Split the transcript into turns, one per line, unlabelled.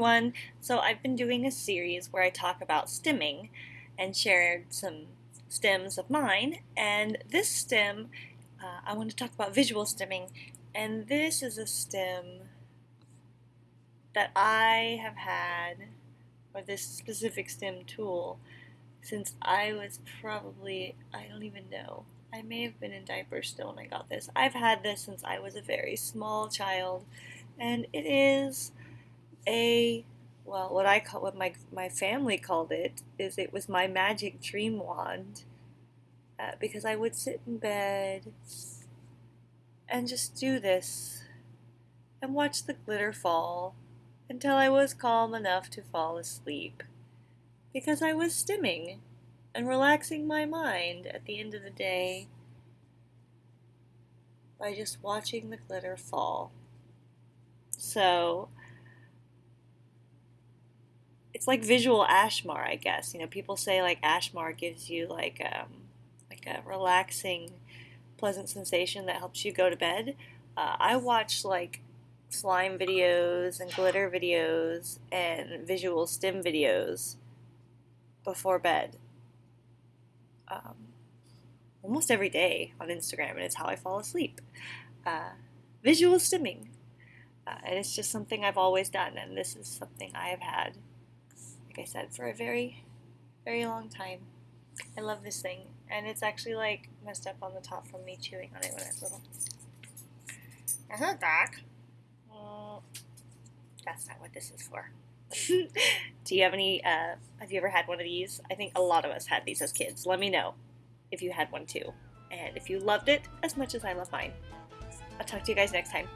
everyone! So I've been doing a series where I talk about stimming and shared some stims of mine and this stim uh, I want to talk about visual stimming and this is a stim that I have had or this specific stim tool since I was probably I don't even know I may have been in diapers still when I got this. I've had this since I was a very small child and it is a well, what I call what my my family called it is it was my magic dream wand uh, because I would sit in bed and just do this and watch the glitter fall until I was calm enough to fall asleep because I was stimming and relaxing my mind at the end of the day by just watching the glitter fall. So it's like visual ASMR, I guess. You know, people say like ASMR gives you like um, like a relaxing, pleasant sensation that helps you go to bed. Uh, I watch like slime videos and glitter videos and visual stim videos before bed. Um, almost every day on Instagram, and it's how I fall asleep. Uh, visual stimming. Uh, and it's just something I've always done, and this is something I have had I said, for a very, very long time. I love this thing, and it's actually like messed up on the top from me chewing on it when I was little. Uh-huh, Doc. Well, that's not what this is for. Do you have any, uh, have you ever had one of these? I think a lot of us had these as kids. Let me know if you had one too. And if you loved it as much as I love mine. I'll talk to you guys next time.